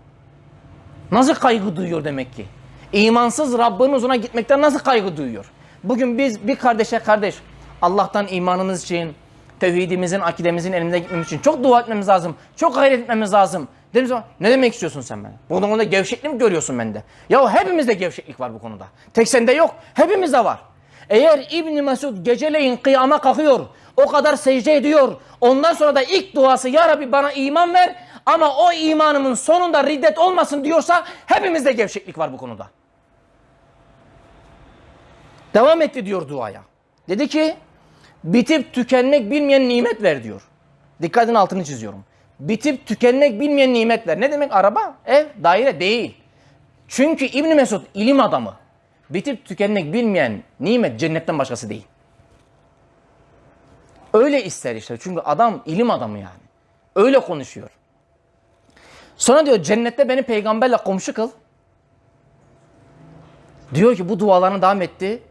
Nasıl kaygı duyuyor demek ki? İmansız Rabbinin huzuruna gitmekten nasıl kaygı duyuyor? Bugün biz bir kardeşe kardeş Allah'tan imanımız için, tevhidimizin, akidemizin elimde gitmemiz için çok dua etmemiz lazım. Çok gayret etmemiz lazım. Dediğim zaman ne demek istiyorsun sen bana? Bu konuda gevşeklik mi görüyorsun bende? Ya hepimizde gevşeklik var bu konuda. Tek sende yok. Hepimizde var. Eğer İbn Mesud geceleyin kıyama kalkıyor, o kadar secde ediyor. Ondan sonra da ilk duası ya Rabbi bana iman ver ama o imanımın sonunda riddet olmasın diyorsa hepimizde gevşeklik var bu konuda. Devam etti diyor duaya. Dedi ki bitip tükenmek bilmeyen nimet ver diyor. Dikkatin altını çiziyorum. Bitip tükenmek bilmeyen nimet ver. Ne demek araba, ev, daire değil. Çünkü İbn Mesud ilim adamı. Bitip tükenmek bilmeyen nimet cennetten başkası değil. Öyle ister işte. Çünkü adam ilim adamı yani. Öyle konuşuyor. Sonra diyor cennette beni peygamberle komşu kıl. Diyor ki bu dualarına devam etti.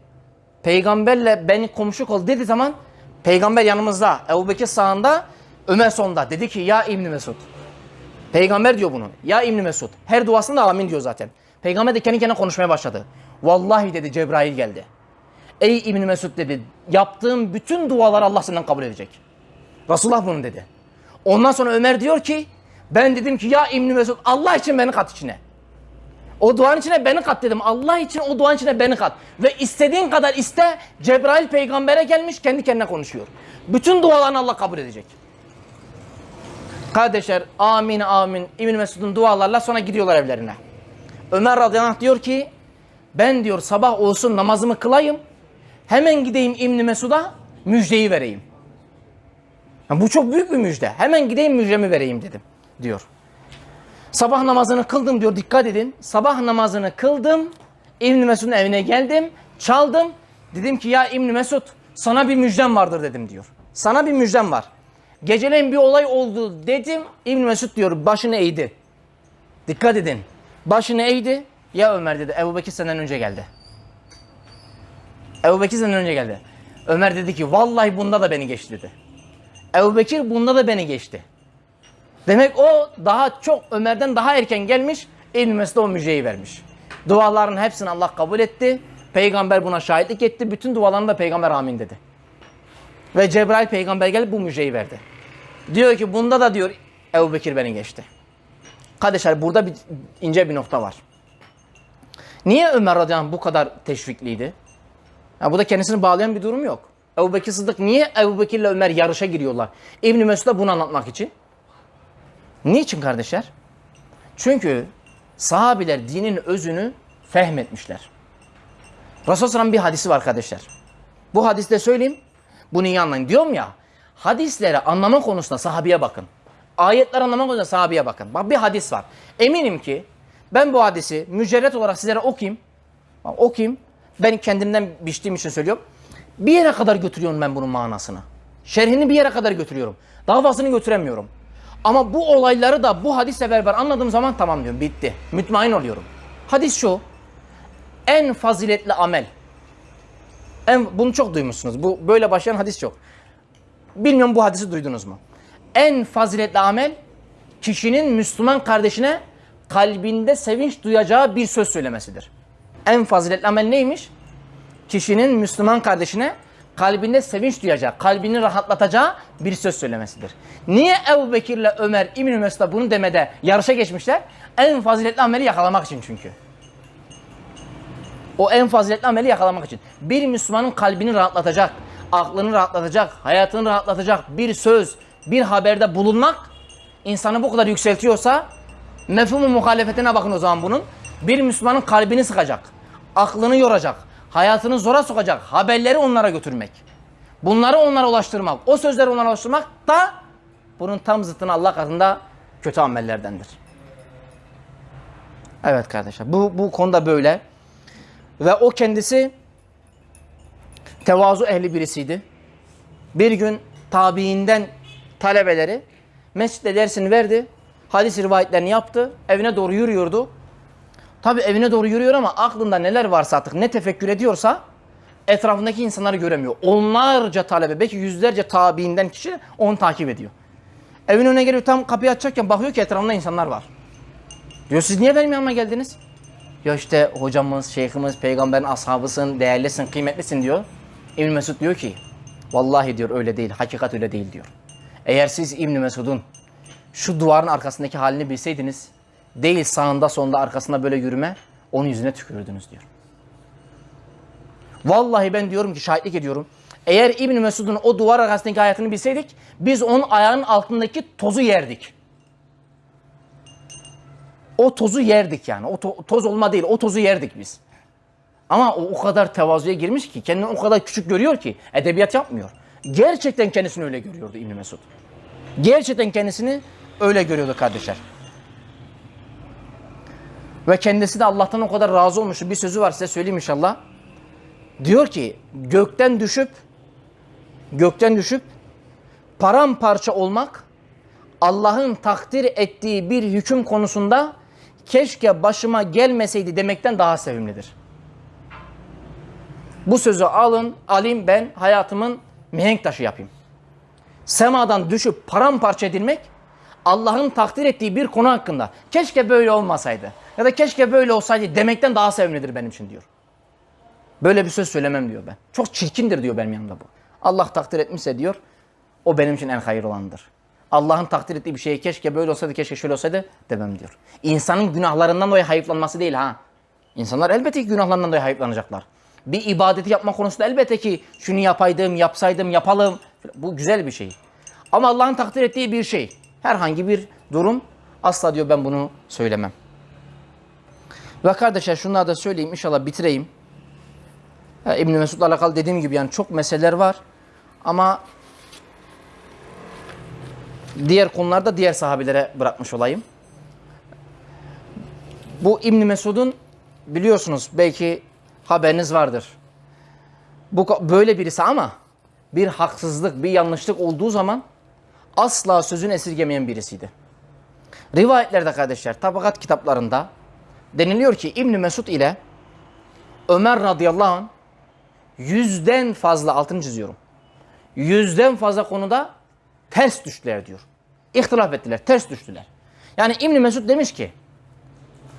Peygamberle beni komşu kıl dediği zaman peygamber yanımızda, Ebu Bekir sağında, Ömer sonda. Dedi ki ya İbni Mesud. Peygamber diyor bunu. Ya İbni Mesud. Her duasında amin diyor zaten. Peygamber de kendi kendine konuşmaya başladı. Vallahi dedi Cebrail geldi. Ey İbn Mesud dedi. Yaptığım bütün duaları Allah senden kabul edecek. Resulullah bunu dedi. Ondan sonra Ömer diyor ki ben dedim ki ya İbn Mesud Allah için beni kat içine. O duanın içine beni kat dedim. Allah için o duanın içine beni kat. Ve istediğin kadar iste Cebrail peygambere gelmiş kendi kendine konuşuyor. Bütün dualarını Allah kabul edecek. Kardeşler amin amin İbn Mesud'un dualarla sonra gidiyorlar evlerine. Ömer radıyallahu diyor ki ben diyor sabah olsun namazımı kılayım. Hemen gideyim İbn Mesud'a müjdeyi vereyim. Yani bu çok büyük bir müjde. Hemen gideyim müjdemi vereyim dedim diyor. Sabah namazını kıldım diyor dikkat edin. Sabah namazını kıldım. İbn Mesud'un evine geldim. Çaldım. Dedim ki ya İbn Mesud sana bir müjdem vardır dedim diyor. Sana bir müjdem var. Geceleyin bir olay oldu dedim. İbn Mesud diyor başını eğdi. Dikkat edin. Başını eğdi. Ya Ömer dedi Ebu Bekir senden önce geldi. Ebu Bekir senden önce geldi. Ömer dedi ki vallahi bunda da beni geçti dedi. Ebu Bekir bunda da beni geçti. Demek o daha çok Ömer'den daha erken gelmiş. İbn Mesud'a o müjdeyi vermiş. Duaların hepsini Allah kabul etti. Peygamber buna şahitlik etti. Bütün dualarını da peygamber amin dedi. Ve Cebrail peygamber gelip bu müjdeyi verdi. Diyor ki bunda da diyor Ebu Bekir beni geçti. Kardeşler burada bir ince bir nokta var. Niye Ömer radıyallahu bu kadar teşvikliydi? Ya bu da kendisini bağlayan bir durum yok. Ebu Bekir Sıddık niye Ebu Bekir ile Ömer yarışa giriyorlar? İbn Mesud'a bunu anlatmak için. Niçin kardeşler? Çünkü sahabiler dinin özünü fehmetmişler. Resulullah bir hadisi var kardeşler. Bu hadiste söyleyeyim. Bunu iyi anlayın. Diyorum ya hadisleri anlama konusunda sahabeye bakın. Ayetler anlama konusunda sahabeye bakın. Bak bir hadis var. Eminim ki ben bu hadisi mücerret olarak sizlere okuyayım. Bak, okuyayım Ben kendimden biçtiğim için söylüyorum. Bir yere kadar götürüyorum ben bunun manasını. Şerhini bir yere kadar götürüyorum. Daha fazlasını götüremiyorum. Ama bu olayları da bu hadisle beraber anladığım zaman tamam diyorum bitti. Mütmain oluyorum. Hadis şu. En faziletli amel. En, bunu çok duymuşsunuz. Bu böyle başlayan hadis çok. Bilmiyorum bu hadisi duydunuz mu? En faziletli amel kişinin Müslüman kardeşine kalbinde sevinç duyacağı bir söz söylemesidir. En faziletli amel neymiş? Kişinin Müslüman kardeşine kalbinde sevinç duyacağı, kalbini rahatlatacağı bir söz söylemesidir. Niye Ebu Bekir'le Ömer İbn-i Mesud'a bunu demede yarışa geçmişler? En faziletli ameli yakalamak için çünkü. O en faziletli ameli yakalamak için. Bir Müslümanın kalbini rahatlatacak, aklını rahatlatacak, hayatını rahatlatacak bir söz, bir haberde bulunmak insanı bu kadar yükseltiyorsa mefhumu muhalefetine bakın o zaman bunun. Bir Müslümanın kalbini sıkacak, aklını yoracak, hayatını zora sokacak haberleri onlara götürmek. Bunları onlara ulaştırmak, o sözleri onlara ulaştırmak da bunun tam zıttını Allah katında kötü amellerdendir. Evet kardeşler bu, bu konuda böyle. Ve o kendisi tevazu ehli birisiydi. Bir gün tabiinden talebeleri mescitte dersini verdi. Hadis rivayetlerini yaptı. Evine doğru yürüyordu. Tabi evine doğru yürüyor ama aklında neler varsa artık ne tefekkür ediyorsa etrafındaki insanları göremiyor. Onlarca talebe belki yüzlerce tabiinden kişi onu takip ediyor. Evin önüne geliyor tam kapıyı açacakken bakıyor ki etrafında insanlar var. Diyor siz niye benim yanıma geldiniz? Ya işte hocamız, şeyhimiz, peygamberin ashabısın, değerlisin, kıymetlisin diyor. İbn Mesud diyor ki vallahi diyor öyle değil, hakikat öyle değil diyor. Eğer siz İbn Mesud'un şu duvarın arkasındaki halini bilseydiniz değil sağında sonunda arkasında böyle yürüme onun yüzüne tükürürdünüz diyor. Vallahi ben diyorum ki şahitlik ediyorum. Eğer İbn Mesud'un o duvar arkasındaki hayatını bilseydik biz onun ayağının altındaki tozu yerdik. O tozu yerdik yani. O to- toz olma değil, o tozu yerdik biz. Ama o, o kadar tevazuya girmiş ki, kendini o kadar küçük görüyor ki edebiyat yapmıyor. Gerçekten kendisini öyle görüyordu İbn Mesud. Gerçekten kendisini öyle görüyordu kardeşler. Ve kendisi de Allah'tan o kadar razı olmuş. Bir sözü var size söyleyeyim inşallah. Diyor ki gökten düşüp gökten düşüp paramparça olmak Allah'ın takdir ettiği bir hüküm konusunda keşke başıma gelmeseydi demekten daha sevimlidir. Bu sözü alın, alayım ben hayatımın mihenk taşı yapayım. Semadan düşüp paramparça edilmek Allah'ın takdir ettiği bir konu hakkında keşke böyle olmasaydı ya da keşke böyle olsaydı demekten daha sevimlidir benim için diyor. Böyle bir söz söylemem diyor ben. Çok çirkindir diyor benim yanımda bu. Allah takdir etmişse diyor o benim için en hayır olandır. Allah'ın takdir ettiği bir şeye keşke böyle olsaydı, keşke şöyle olsaydı demem diyor. İnsanın günahlarından dolayı hayıflanması değil ha. İnsanlar elbette ki günahlarından dolayı hayıflanacaklar. Bir ibadeti yapma konusunda elbette ki şunu yapaydım, yapsaydım, yapalım. Bu güzel bir şey. Ama Allah'ın takdir ettiği bir şey. Herhangi bir durum asla diyor ben bunu söylemem. Ve kardeşler şunları da söyleyeyim inşallah bitireyim. Ya İbn Mesud'la alakalı dediğim gibi yani çok meseleler var. Ama diğer konularda diğer sahabilere bırakmış olayım. Bu İbn Mesud'un biliyorsunuz belki haberiniz vardır. Bu böyle birisi ama bir haksızlık, bir yanlışlık olduğu zaman asla sözünü esirgemeyen birisiydi. Rivayetlerde kardeşler, tabakat kitaplarında deniliyor ki İbn Mesud ile Ömer radıyallahu anh yüzden fazla altını çiziyorum. Yüzden fazla konuda ters düştüler diyor. İhtilaf ettiler, ters düştüler. Yani İbn Mesud demiş ki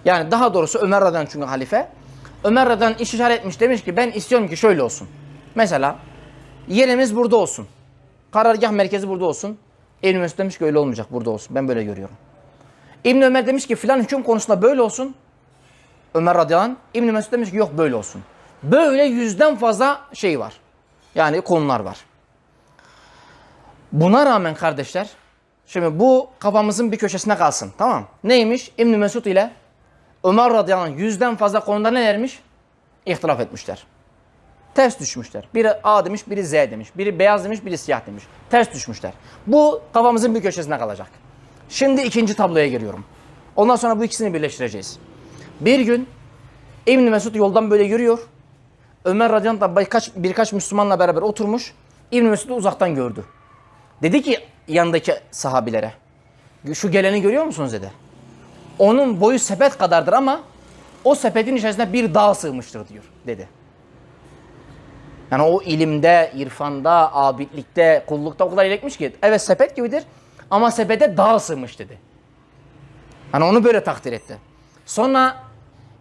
yani daha doğrusu Ömer radıyallahu çünkü halife Ömer radıyallahu işaret etmiş demiş ki ben istiyorum ki şöyle olsun. Mesela yerimiz burada olsun. Karargah merkezi burada olsun. İbn Mesud demiş ki öyle olmayacak burada olsun. Ben böyle görüyorum. İbn Ömer demiş ki filan hüküm konusunda böyle olsun. Ömer radıyallahu anh. İbn Mesud demiş ki yok böyle olsun. Böyle yüzden fazla şey var. Yani konular var. Buna rağmen kardeşler, şimdi bu kafamızın bir köşesine kalsın. Tamam Neymiş? İbn Mesud ile Ömer radıyallahu anh yüzden fazla konuda ne vermiş? İhtilaf etmişler. Ters düşmüşler. Biri A demiş, biri Z demiş. Biri beyaz demiş, biri siyah demiş. Ters düşmüşler. Bu kafamızın bir köşesine kalacak. Şimdi ikinci tabloya giriyorum. Ondan sonra bu ikisini birleştireceğiz. Bir gün İbn Mesud yoldan böyle yürüyor. Ömer radıyallahu anh birkaç, birkaç Müslümanla beraber oturmuş. İbn Mesud'u uzaktan gördü. Dedi ki yanındaki sahabilere. Şu geleni görüyor musunuz dedi. Onun boyu sepet kadardır ama o sepetin içerisinde bir dağ sığmıştır diyor dedi. Yani o ilimde, irfanda, abidlikte, kullukta o kadar ilerlemiş ki. Evet sepet gibidir ama sepete dağ sığmış dedi. Hani onu böyle takdir etti. Sonra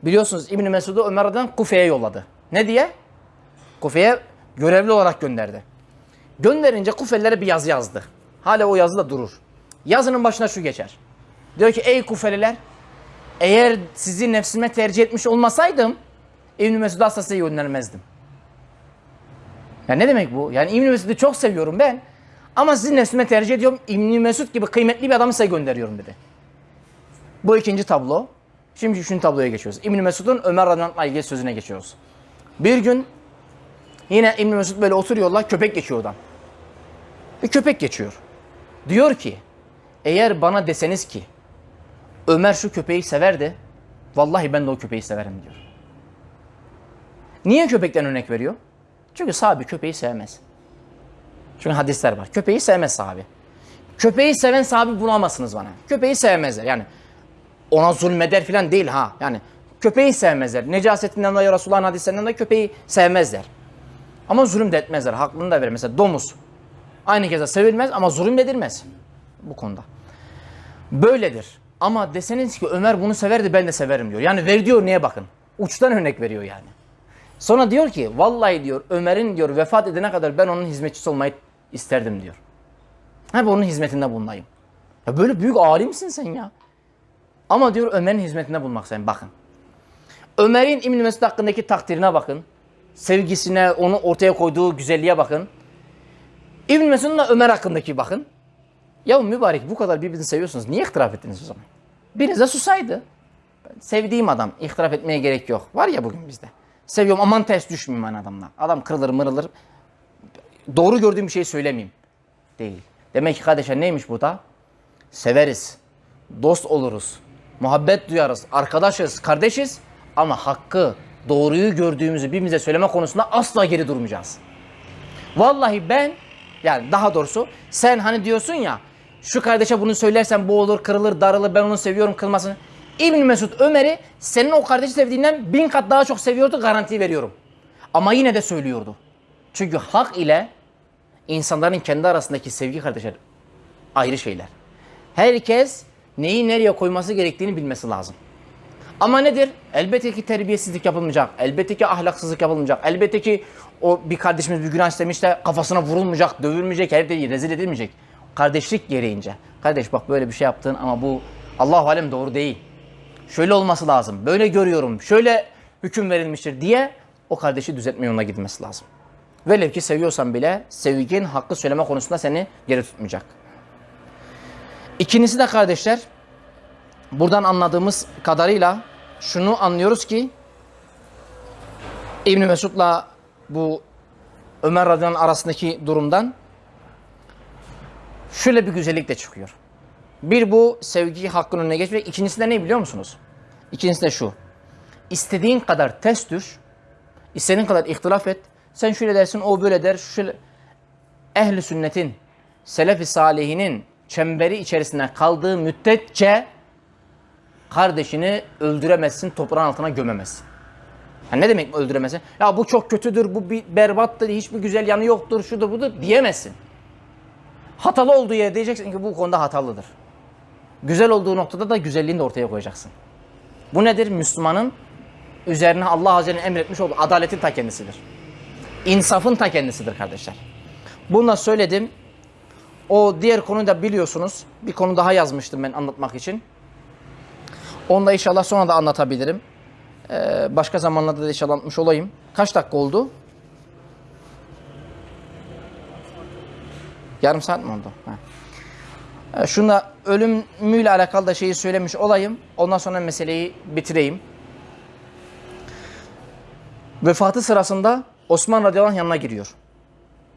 biliyorsunuz İbn Mesud'u Ömer radıyallahu Kufe'ye yolladı. Ne diye? Kufe'ye görevli olarak gönderdi. Gönderince Kufelilere bir yazı yazdı. Hala o yazı da durur. Yazının başına şu geçer. Diyor ki ey Kufeliler eğer sizi nefsime tercih etmiş olmasaydım İbn Mesud'u asla size göndermezdim. Ya ne demek bu? Yani İbn Mesud'u çok seviyorum ben. Ama sizin nefsime tercih ediyorum. İbn Mesud gibi kıymetli bir adamı size gönderiyorum dedi. Bu ikinci tablo. Şimdi üçüncü tabloya geçiyoruz. İbn Mesud'un Ömer radıyallahu ilgili sözüne geçiyoruz. Bir gün yine İbn Mesud böyle oturuyorlar. Köpek geçiyor oradan. Bir köpek geçiyor. Diyor ki eğer bana deseniz ki Ömer şu köpeği severdi. Vallahi ben de o köpeği severim diyor. Niye köpekten örnek veriyor? Çünkü sahabi köpeği sevmez. Çünkü hadisler var. Köpeği sevmez sahabi. Köpeği seven sahabi bulamazsınız bana. Köpeği sevmezler. Yani ona zulmeder falan değil ha. Yani köpeği sevmezler. Necasetinden dolayı Resulullah'ın hadislerinden dolayı köpeği sevmezler. Ama zulüm de etmezler. Hakkını da verir. Mesela domuz. Aynı keza sevilmez ama zulüm edilmez. Bu konuda. Böyledir. Ama deseniz ki Ömer bunu severdi ben de severim diyor. Yani ver diyor niye bakın. Uçtan örnek veriyor yani. Sonra diyor ki vallahi diyor Ömer'in diyor vefat edene kadar ben onun hizmetçisi olmayı isterdim diyor. Hep onun hizmetinde bulunayım. Ya böyle büyük alimsin sen ya. Ama diyor Ömer'in hizmetinde bulmak sen bakın. Ömer'in İbn Mesud hakkındaki takdirine bakın. Sevgisine, onu ortaya koyduğu güzelliğe bakın. İbn Mesud'un da Ömer hakkındaki bakın. Ya mübarek bu kadar birbirini seviyorsunuz. Niye ihtilaf ettiniz o zaman? Biriniz de susaydı. Sevdiğim adam. ihtilaf etmeye gerek yok. Var ya bugün bizde. Seviyorum aman ters düşmeyeyim ben adamla. Adam kırılır mırılır. Doğru gördüğüm bir şey söylemeyeyim. Değil. Demek ki kardeşler neymiş burada? Severiz. Dost oluruz. Muhabbet duyarız. Arkadaşız, kardeşiz. Ama hakkı, doğruyu gördüğümüzü birbirimize söyleme konusunda asla geri durmayacağız. Vallahi ben yani daha doğrusu sen hani diyorsun ya şu kardeşe bunu söylersen bu olur, kırılır, darılır, ben onu seviyorum kılmasını. İbn Mesud Ömer'i senin o kardeşi sevdiğinden bin kat daha çok seviyordu garanti veriyorum. Ama yine de söylüyordu. Çünkü hak ile insanların kendi arasındaki sevgi kardeşler ayrı şeyler. Herkes neyi nereye koyması gerektiğini bilmesi lazım. Ama nedir? Elbette ki terbiyesizlik yapılmayacak. Elbette ki ahlaksızlık yapılmayacak. Elbette ki o bir kardeşimiz bir günah istemiş de kafasına vurulmayacak, dövülmeyecek, herif de rezil edilmeyecek. Kardeşlik gereğince. Kardeş bak böyle bir şey yaptın ama bu Allah alem doğru değil. Şöyle olması lazım. Böyle görüyorum. Şöyle hüküm verilmiştir diye o kardeşi düzeltme yoluna gitmesi lazım. Velev ki seviyorsan bile sevgin hakkı söyleme konusunda seni geri tutmayacak. İkincisi de kardeşler buradan anladığımız kadarıyla şunu anlıyoruz ki İbn Mesud'la bu Ömer radıyallahu arasındaki durumdan şöyle bir güzellik de çıkıyor. Bir bu sevgi hakkın önüne geçmek. İkincisi de ne biliyor musunuz? İkincisi de şu. İstediğin kadar ters düş. istediğin kadar ihtilaf et. Sen şöyle dersin, o böyle der. Şöyle. Ehli sünnetin, selef-i salihinin çemberi içerisinde kaldığı müddetçe kardeşini öldüremezsin, toprağın altına gömemezsin. Yani ne demek öldüremezsin? Ya bu çok kötüdür, bu bir berbattır, hiçbir güzel yanı yoktur, şudur budur diyemezsin. Hatalı olduğu yere diyeceksin ki bu konuda hatalıdır. Güzel olduğu noktada da güzelliğini de ortaya koyacaksın. Bu nedir? Müslümanın üzerine Allah Azze'nin emretmiş olduğu adaletin ta kendisidir. İnsafın ta kendisidir kardeşler. Bunu da söyledim. O diğer konuyu da biliyorsunuz. Bir konu daha yazmıştım ben anlatmak için. Onu da inşallah sonra da anlatabilirim. Ee, başka zamanlarda da inşallah anlatmış olayım. Kaç dakika oldu? Yarım saat mi oldu? Ha. Ee, Şunda ölümüyle alakalı da şeyi söylemiş olayım. Ondan sonra meseleyi bitireyim. Vefatı sırasında Osman radıyallahu yanına giriyor.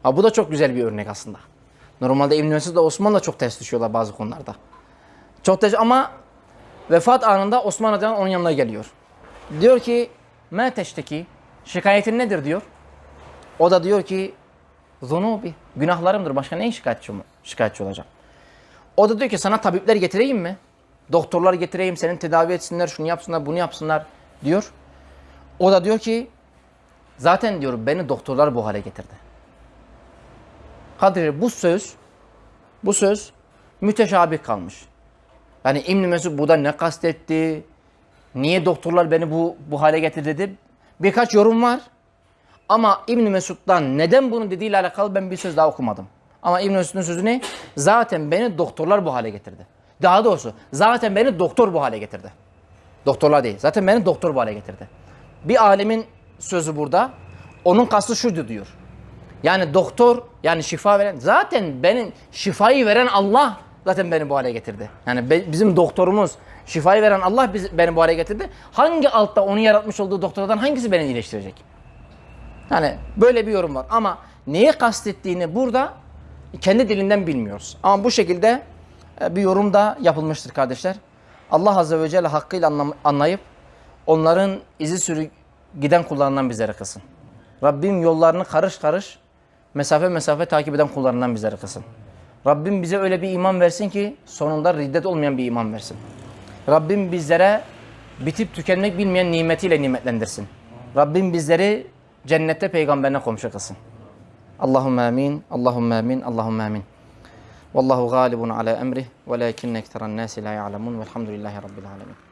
Ha, bu da çok güzel bir örnek aslında. Normalde İbn Mesud da Osman'la çok ters düşüyorlar bazı konularda. Çok ters ama vefat anında Osman radıyallahu onun yanına geliyor. Diyor ki, "Ma teşteki? Şikayetin nedir diyor. O da diyor ki zunubi. Günahlarımdır. Başka neyin şikayetçi, şikayetçi olacağım? O da diyor ki sana tabipler getireyim mi? Doktorlar getireyim, senin tedavi etsinler, şunu yapsınlar, bunu yapsınlar diyor. O da diyor ki zaten diyor beni doktorlar bu hale getirdi. Kadir bu söz bu söz müteşabih kalmış. Yani İbn Mesud burada ne kastetti? Niye doktorlar beni bu bu hale getirdi dedi? Birkaç yorum var. Ama İbn Mesud'dan neden bunu dediğiyle alakalı ben bir söz daha okumadım. Ama İbn Mesud'un sözü ne? Zaten beni doktorlar bu hale getirdi. Daha doğrusu zaten beni doktor bu hale getirdi. Doktorlar değil. Zaten beni doktor bu hale getirdi. Bir alemin sözü burada. Onun kastı şuydu diyor. Yani doktor yani şifa veren zaten benim şifayı veren Allah zaten beni bu hale getirdi. Yani be- bizim doktorumuz şifayı veren Allah bizi, beni bu hale getirdi. Hangi altta onu yaratmış olduğu doktordan hangisi beni iyileştirecek? Yani böyle bir yorum var ama neyi kastettiğini burada kendi dilinden bilmiyoruz. Ama bu şekilde e, bir yorum da yapılmıştır kardeşler. Allah Azze ve Celle hakkıyla anlayıp onların izi sürü giden kullarından bizleri kılsın. Rabbim yollarını karış karış mesafe mesafe takip eden kullarından bizleri kılsın. Rabbim bize öyle bir iman versin ki sonunda riddet olmayan bir iman versin. Rabbim bizlere bitip tükenmek bilmeyen nimetiyle nimetlendirsin. Rabbim bizleri cennette peygamberine komşu kılsın. اللهم آمين اللهم آمين اللهم آمين. والله غالب على أمره ولكن أكثر الناس لا يعلمون والحمد لله رب العالمين.